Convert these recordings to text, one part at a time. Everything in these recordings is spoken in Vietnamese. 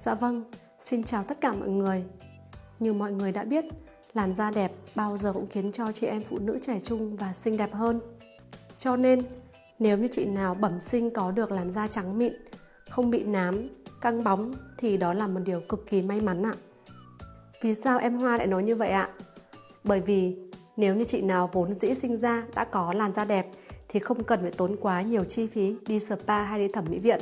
Dạ vâng, xin chào tất cả mọi người. Như mọi người đã biết, làn da đẹp bao giờ cũng khiến cho chị em phụ nữ trẻ trung và xinh đẹp hơn. Cho nên, nếu như chị nào bẩm sinh có được làn da trắng mịn, không bị nám, căng bóng thì đó là một điều cực kỳ may mắn ạ. Vì sao em Hoa lại nói như vậy ạ? Bởi vì nếu như chị nào vốn dĩ sinh ra đã có làn da đẹp thì không cần phải tốn quá nhiều chi phí đi spa hay đi thẩm mỹ viện.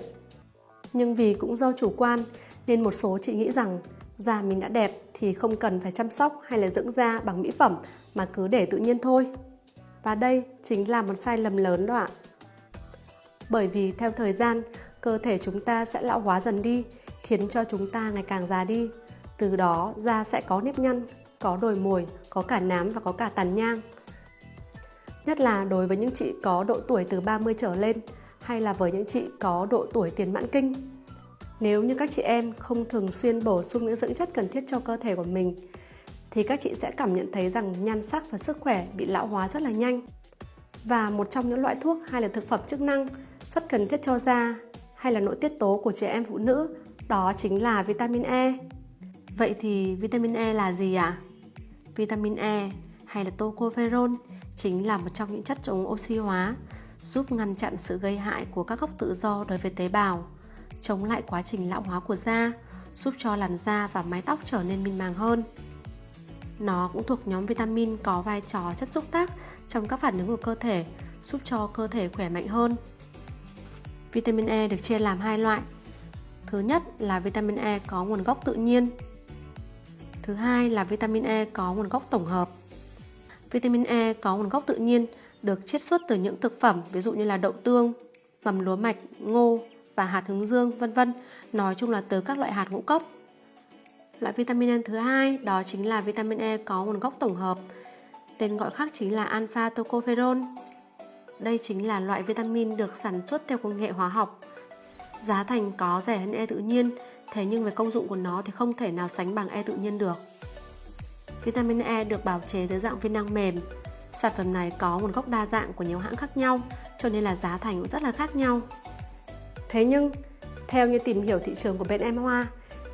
Nhưng vì cũng do chủ quan nên một số chị nghĩ rằng da mình đã đẹp thì không cần phải chăm sóc hay là dưỡng da bằng mỹ phẩm mà cứ để tự nhiên thôi. Và đây chính là một sai lầm lớn đó ạ. Bởi vì theo thời gian, cơ thể chúng ta sẽ lão hóa dần đi, khiến cho chúng ta ngày càng già đi. Từ đó da sẽ có nếp nhăn, có đồi mồi, có cả nám và có cả tàn nhang. Nhất là đối với những chị có độ tuổi từ 30 trở lên hay là với những chị có độ tuổi tiền mãn kinh. Nếu như các chị em không thường xuyên bổ sung những dưỡng chất cần thiết cho cơ thể của mình thì các chị sẽ cảm nhận thấy rằng nhan sắc và sức khỏe bị lão hóa rất là nhanh. Và một trong những loại thuốc hay là thực phẩm chức năng rất cần thiết cho da hay là nội tiết tố của trẻ em phụ nữ đó chính là vitamin E. Vậy thì vitamin E là gì ạ? À? Vitamin E hay là tocopherol chính là một trong những chất chống oxy hóa, giúp ngăn chặn sự gây hại của các gốc tự do đối với tế bào, chống lại quá trình lão hóa của da, giúp cho làn da và mái tóc trở nên mịn màng hơn. Nó cũng thuộc nhóm vitamin có vai trò chất xúc tác trong các phản ứng của cơ thể, giúp cho cơ thể khỏe mạnh hơn. Vitamin E được chia làm hai loại. Thứ nhất là vitamin E có nguồn gốc tự nhiên. Thứ hai là vitamin E có nguồn gốc tổng hợp. Vitamin E có nguồn gốc tự nhiên được chiết xuất từ những thực phẩm ví dụ như là đậu tương, mầm lúa mạch, ngô và hạt hướng dương vân vân, nói chung là từ các loại hạt ngũ cốc. Loại vitamin E thứ hai đó chính là vitamin E có nguồn gốc tổng hợp, tên gọi khác chính là alpha tocopherol. Đây chính là loại vitamin được sản xuất theo công nghệ hóa học. Giá thành có rẻ hơn E tự nhiên, thế nhưng về công dụng của nó thì không thể nào sánh bằng E tự nhiên được. Vitamin E được bào chế dưới dạng viên nang mềm. Sản phẩm này có nguồn gốc đa dạng của nhiều hãng khác nhau, cho nên là giá thành cũng rất là khác nhau. Thế nhưng, theo như tìm hiểu thị trường của bên em Hoa,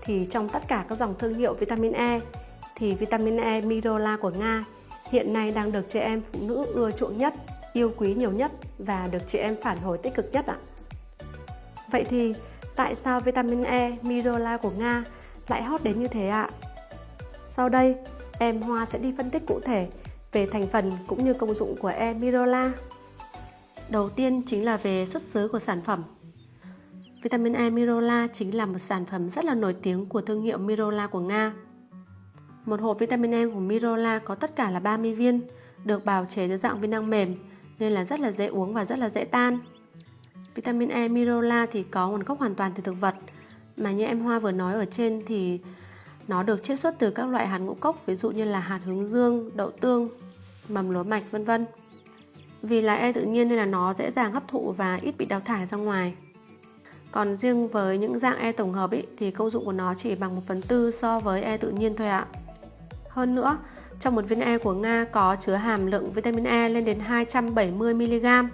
thì trong tất cả các dòng thương hiệu vitamin E, thì vitamin E Mirola của Nga hiện nay đang được chị em phụ nữ ưa chuộng nhất, yêu quý nhiều nhất và được chị em phản hồi tích cực nhất ạ. Vậy thì tại sao vitamin E Mirola của Nga lại hot đến như thế ạ? Sau đây, em Hoa sẽ đi phân tích cụ thể về thành phần cũng như công dụng của E Mirola. Đầu tiên chính là về xuất xứ của sản phẩm. Vitamin E Mirola chính là một sản phẩm rất là nổi tiếng của thương hiệu Mirola của Nga. Một hộp vitamin E của Mirola có tất cả là 30 viên, được bào chế dưới dạng viên năng mềm nên là rất là dễ uống và rất là dễ tan. Vitamin E Mirola thì có nguồn gốc hoàn toàn từ thực vật, mà như em Hoa vừa nói ở trên thì nó được chiết xuất từ các loại hạt ngũ cốc ví dụ như là hạt hướng dương, đậu tương, mầm lúa mạch vân vân. Vì là E tự nhiên nên là nó dễ dàng hấp thụ và ít bị đào thải ra ngoài. Còn riêng với những dạng E tổng hợp ý, thì công dụng của nó chỉ bằng 1 phần tư so với E tự nhiên thôi ạ. Hơn nữa, trong một viên E của Nga có chứa hàm lượng vitamin E lên đến 270mg.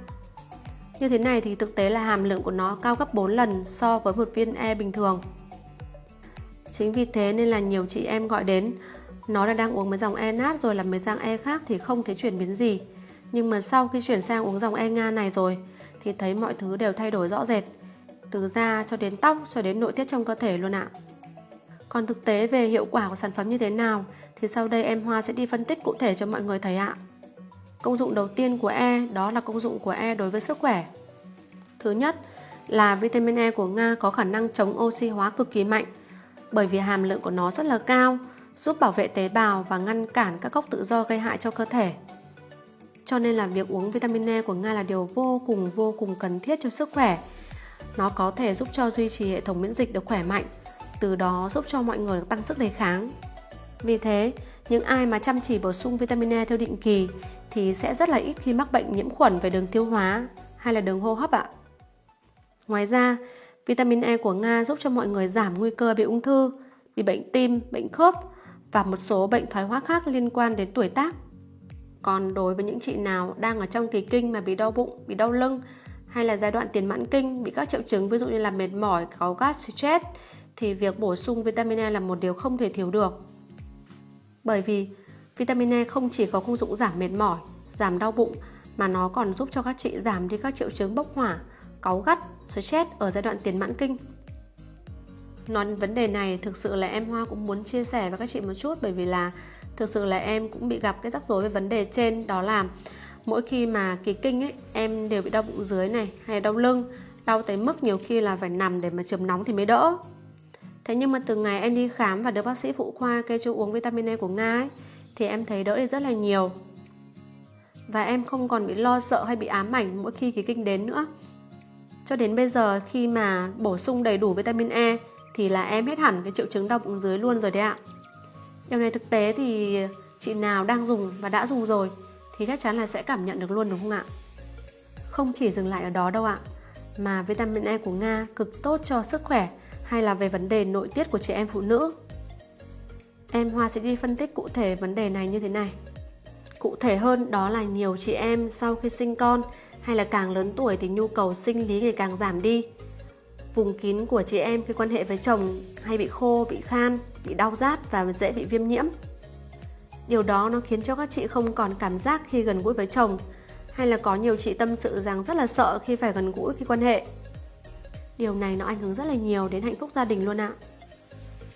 Như thế này thì thực tế là hàm lượng của nó cao gấp 4 lần so với một viên E bình thường. Chính vì thế nên là nhiều chị em gọi đến Nó là đang uống mấy dòng E nát rồi làm mấy dạng E khác thì không thấy chuyển biến gì Nhưng mà sau khi chuyển sang uống dòng E Nga này rồi Thì thấy mọi thứ đều thay đổi rõ rệt từ da cho đến tóc cho đến nội tiết trong cơ thể luôn ạ Còn thực tế về hiệu quả của sản phẩm như thế nào Thì sau đây em Hoa sẽ đi phân tích cụ thể cho mọi người thấy ạ Công dụng đầu tiên của E đó là công dụng của E đối với sức khỏe Thứ nhất là vitamin E của Nga có khả năng chống oxy hóa cực kỳ mạnh bởi vì hàm lượng của nó rất là cao, giúp bảo vệ tế bào và ngăn cản các gốc tự do gây hại cho cơ thể. Cho nên là việc uống vitamin E của Nga là điều vô cùng vô cùng cần thiết cho sức khỏe. Nó có thể giúp cho duy trì hệ thống miễn dịch được khỏe mạnh, từ đó giúp cho mọi người được tăng sức đề kháng. Vì thế, những ai mà chăm chỉ bổ sung vitamin E theo định kỳ thì sẽ rất là ít khi mắc bệnh nhiễm khuẩn về đường tiêu hóa hay là đường hô hấp ạ. Ngoài ra, Vitamin E của Nga giúp cho mọi người giảm nguy cơ bị ung thư, bị bệnh tim, bệnh khớp và một số bệnh thoái hóa khác liên quan đến tuổi tác. Còn đối với những chị nào đang ở trong kỳ kinh mà bị đau bụng, bị đau lưng hay là giai đoạn tiền mãn kinh bị các triệu chứng ví dụ như là mệt mỏi, cáu gắt, stress thì việc bổ sung vitamin E là một điều không thể thiếu được. Bởi vì vitamin E không chỉ có công dụng giảm mệt mỏi, giảm đau bụng mà nó còn giúp cho các chị giảm đi các triệu chứng bốc hỏa, cáu gắt, stress ở giai đoạn tiền mãn kinh. Nói đến vấn đề này thực sự là em Hoa cũng muốn chia sẻ với các chị một chút bởi vì là thực sự là em cũng bị gặp cái rắc rối về vấn đề trên đó là mỗi khi mà kỳ kinh ấy em đều bị đau bụng dưới này hay đau lưng đau tới mức nhiều khi là phải nằm để mà chườm nóng thì mới đỡ. Thế nhưng mà từ ngày em đi khám và được bác sĩ phụ khoa kê cho uống vitamin E của Nga ấy, thì em thấy đỡ đi rất là nhiều. Và em không còn bị lo sợ hay bị ám ảnh mỗi khi kỳ kinh đến nữa. Cho đến bây giờ khi mà bổ sung đầy đủ vitamin E thì là em hết hẳn cái triệu chứng đau bụng dưới luôn rồi đấy ạ. Điều này thực tế thì chị nào đang dùng và đã dùng rồi thì chắc chắn là sẽ cảm nhận được luôn đúng không ạ không chỉ dừng lại ở đó đâu ạ mà vitamin E của Nga cực tốt cho sức khỏe hay là về vấn đề nội tiết của chị em phụ nữ. Em Hoa sẽ đi phân tích cụ thể vấn đề này như thế này. Cụ thể hơn đó là nhiều chị em sau khi sinh con hay là càng lớn tuổi thì nhu cầu sinh lý ngày càng giảm đi. Vùng kín của chị em khi quan hệ với chồng hay bị khô, bị khan, bị đau rát và dễ bị viêm nhiễm. Điều đó nó khiến cho các chị không còn cảm giác khi gần gũi với chồng hay là có nhiều chị tâm sự rằng rất là sợ khi phải gần gũi khi quan hệ. Điều này nó ảnh hưởng rất là nhiều đến hạnh phúc gia đình luôn ạ.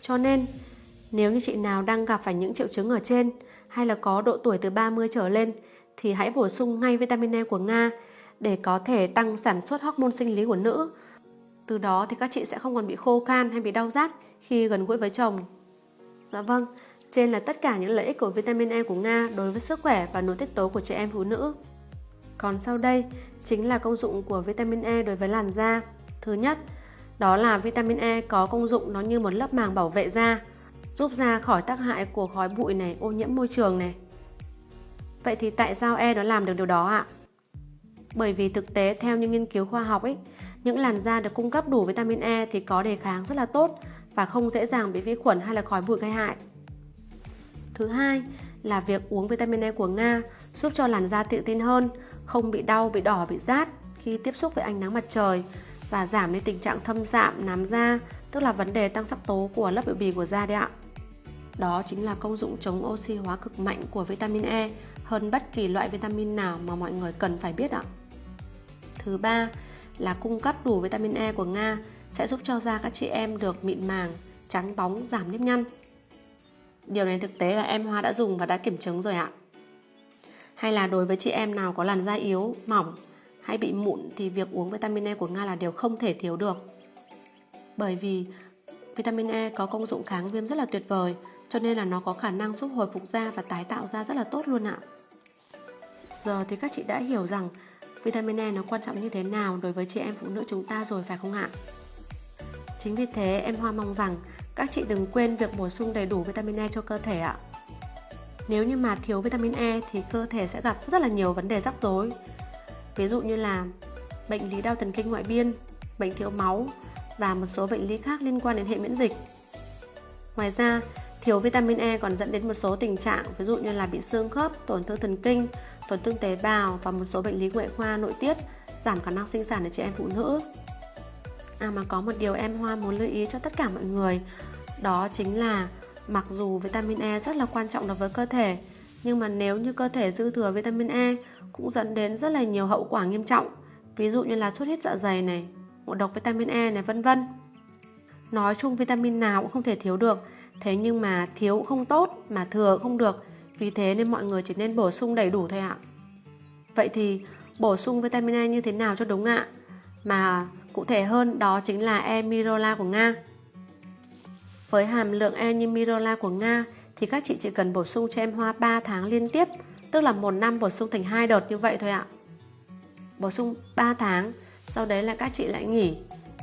Cho nên, nếu như chị nào đang gặp phải những triệu chứng ở trên hay là có độ tuổi từ 30 trở lên thì hãy bổ sung ngay vitamin E của Nga để có thể tăng sản xuất hormone sinh lý của nữ. Từ đó thì các chị sẽ không còn bị khô khan hay bị đau rát khi gần gũi với chồng. Dạ vâng, trên là tất cả những lợi ích của vitamin E của Nga đối với sức khỏe và nội tiết tố của trẻ em phụ nữ. Còn sau đây chính là công dụng của vitamin E đối với làn da. Thứ nhất, đó là vitamin E có công dụng nó như một lớp màng bảo vệ da, giúp da khỏi tác hại của khói bụi này, ô nhiễm môi trường này. Vậy thì tại sao E nó làm được điều đó ạ? Bởi vì thực tế theo những nghiên cứu khoa học ấy, những làn da được cung cấp đủ vitamin E thì có đề kháng rất là tốt và không dễ dàng bị vi khuẩn hay là khói bụi gây hại. Thứ hai là việc uống vitamin E của Nga giúp cho làn da tự tin hơn, không bị đau, bị đỏ, bị rát khi tiếp xúc với ánh nắng mặt trời và giảm đi tình trạng thâm sạm, nám da, tức là vấn đề tăng sắc tố của lớp biểu bì của da đấy ạ. Đó chính là công dụng chống oxy hóa cực mạnh của vitamin E hơn bất kỳ loại vitamin nào mà mọi người cần phải biết ạ. Thứ ba là cung cấp đủ vitamin E của Nga sẽ giúp cho da các chị em được mịn màng, trắng bóng, giảm nếp nhăn. Điều này thực tế là em Hoa đã dùng và đã kiểm chứng rồi ạ. Hay là đối với chị em nào có làn da yếu, mỏng hay bị mụn thì việc uống vitamin E của Nga là điều không thể thiếu được. Bởi vì vitamin E có công dụng kháng viêm rất là tuyệt vời cho nên là nó có khả năng giúp hồi phục da và tái tạo da rất là tốt luôn ạ. Giờ thì các chị đã hiểu rằng vitamin E nó quan trọng như thế nào đối với chị em phụ nữ chúng ta rồi phải không ạ? Chính vì thế em Hoa mong rằng các chị đừng quên việc bổ sung đầy đủ vitamin E cho cơ thể ạ. Nếu như mà thiếu vitamin E thì cơ thể sẽ gặp rất là nhiều vấn đề rắc rối. Ví dụ như là bệnh lý đau thần kinh ngoại biên, bệnh thiếu máu và một số bệnh lý khác liên quan đến hệ miễn dịch. Ngoài ra, thiếu vitamin E còn dẫn đến một số tình trạng ví dụ như là bị xương khớp, tổn thương thần kinh, tổn thương tế bào và một số bệnh lý ngoại khoa nội tiết, giảm khả năng sinh sản ở chị em phụ nữ. À mà có một điều em Hoa muốn lưu ý cho tất cả mọi người Đó chính là mặc dù vitamin E rất là quan trọng đối với cơ thể Nhưng mà nếu như cơ thể dư thừa vitamin E cũng dẫn đến rất là nhiều hậu quả nghiêm trọng Ví dụ như là xuất huyết dạ dày này, ngộ độc vitamin E này vân vân Nói chung vitamin nào cũng không thể thiếu được Thế nhưng mà thiếu cũng không tốt mà thừa cũng không được Vì thế nên mọi người chỉ nên bổ sung đầy đủ thôi ạ Vậy thì bổ sung vitamin E như thế nào cho đúng ạ? Mà thể hơn đó chính là Emirola của Nga. Với hàm lượng Emirola của Nga thì các chị chỉ cần bổ sung cho em hoa 3 tháng liên tiếp, tức là một năm bổ sung thành hai đợt như vậy thôi ạ. Bổ sung 3 tháng, sau đấy là các chị lại nghỉ.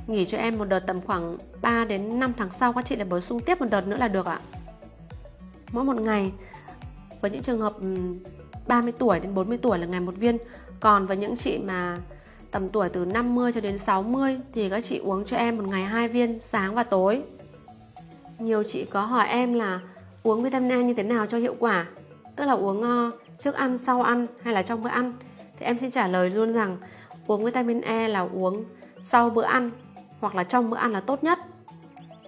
Nghỉ cho em một đợt tầm khoảng 3 đến 5 tháng sau các chị lại bổ sung tiếp một đợt nữa là được ạ. Mỗi một ngày với những trường hợp 30 tuổi đến 40 tuổi là ngày một viên, còn với những chị mà tầm tuổi từ 50 cho đến 60 thì các chị uống cho em một ngày hai viên sáng và tối. Nhiều chị có hỏi em là uống vitamin E như thế nào cho hiệu quả, tức là uống ờ, trước ăn, sau ăn hay là trong bữa ăn. Thì em xin trả lời luôn rằng uống vitamin E là uống sau bữa ăn hoặc là trong bữa ăn là tốt nhất.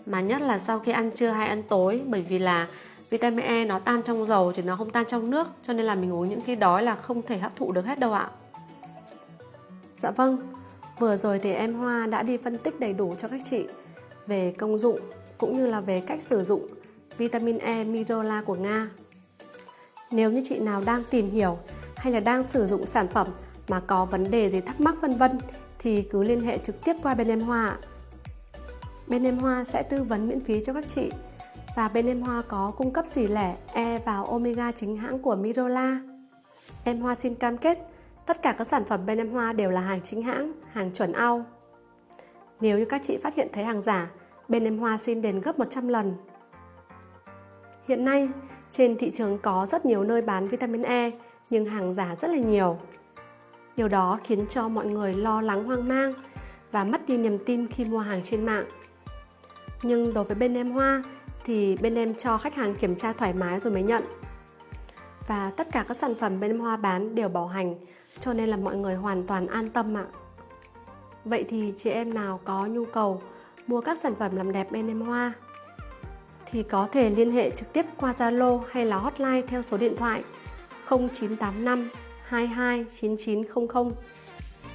mà nhất là sau khi ăn trưa hay ăn tối bởi vì là vitamin E nó tan trong dầu thì nó không tan trong nước cho nên là mình uống những khi đói là không thể hấp thụ được hết đâu ạ. Dạ vâng, vừa rồi thì em Hoa đã đi phân tích đầy đủ cho các chị về công dụng cũng như là về cách sử dụng vitamin E Mirola của Nga. Nếu như chị nào đang tìm hiểu hay là đang sử dụng sản phẩm mà có vấn đề gì thắc mắc vân vân thì cứ liên hệ trực tiếp qua bên em Hoa. Bên em Hoa sẽ tư vấn miễn phí cho các chị và bên em Hoa có cung cấp xỉ lẻ E và Omega chính hãng của Mirola. Em Hoa xin cam kết tất cả các sản phẩm bên em Hoa đều là hàng chính hãng, hàng chuẩn ao. Nếu như các chị phát hiện thấy hàng giả, bên em Hoa xin đền gấp 100 lần. Hiện nay, trên thị trường có rất nhiều nơi bán vitamin E, nhưng hàng giả rất là nhiều. Điều đó khiến cho mọi người lo lắng hoang mang và mất đi niềm tin khi mua hàng trên mạng. Nhưng đối với bên em Hoa thì bên em cho khách hàng kiểm tra thoải mái rồi mới nhận. Và tất cả các sản phẩm bên em Hoa bán đều bảo hành cho nên là mọi người hoàn toàn an tâm ạ. Vậy thì chị em nào có nhu cầu mua các sản phẩm làm đẹp bên em Hoa thì có thể liên hệ trực tiếp qua Zalo hay là hotline theo số điện thoại 0985 22 9900.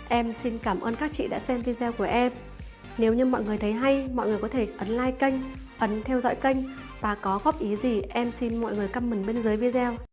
Em xin cảm ơn các chị đã xem video của em. Nếu như mọi người thấy hay, mọi người có thể ấn like kênh, ấn theo dõi kênh và có góp ý gì em xin mọi người comment bên dưới video